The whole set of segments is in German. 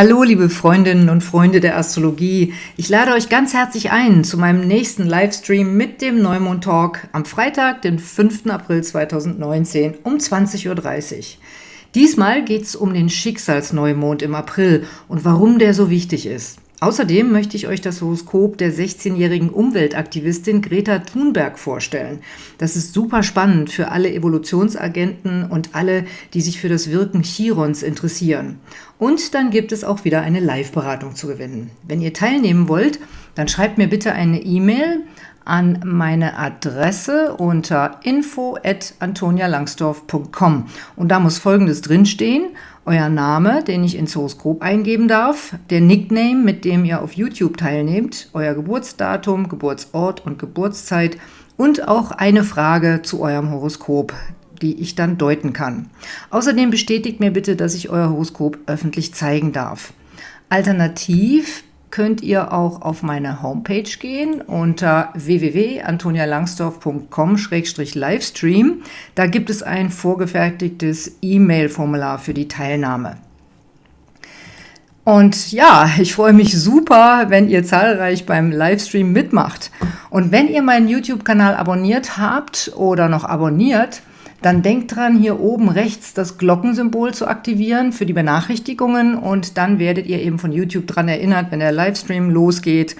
Hallo, liebe Freundinnen und Freunde der Astrologie. Ich lade euch ganz herzlich ein zu meinem nächsten Livestream mit dem Neumond Talk am Freitag, den 5. April 2019 um 20.30 Uhr. Diesmal geht es um den Schicksalsneumond im April und warum der so wichtig ist. Außerdem möchte ich euch das Horoskop der 16-jährigen Umweltaktivistin Greta Thunberg vorstellen. Das ist super spannend für alle Evolutionsagenten und alle, die sich für das Wirken Chirons interessieren. Und dann gibt es auch wieder eine Live-Beratung zu gewinnen. Wenn ihr teilnehmen wollt, dann schreibt mir bitte eine E-Mail an meine Adresse unter info@antonialangsdorf.com und da muss folgendes drinstehen: euer Name, den ich ins Horoskop eingeben darf, der Nickname, mit dem ihr auf YouTube teilnehmt, euer Geburtsdatum, Geburtsort und Geburtszeit und auch eine Frage zu eurem Horoskop, die ich dann deuten kann. Außerdem bestätigt mir bitte, dass ich euer Horoskop öffentlich zeigen darf. Alternativ könnt ihr auch auf meine Homepage gehen unter www.antonialangsdorf.com-livestream. Da gibt es ein vorgefertigtes E-Mail-Formular für die Teilnahme. Und ja, ich freue mich super, wenn ihr zahlreich beim Livestream mitmacht. Und wenn ihr meinen YouTube-Kanal abonniert habt oder noch abonniert, dann denkt dran, hier oben rechts das Glockensymbol zu aktivieren für die Benachrichtigungen und dann werdet ihr eben von YouTube dran erinnert, wenn der Livestream losgeht.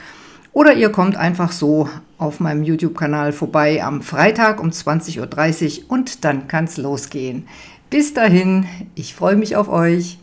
Oder ihr kommt einfach so auf meinem YouTube-Kanal vorbei am Freitag um 20.30 Uhr und dann kann es losgehen. Bis dahin, ich freue mich auf euch.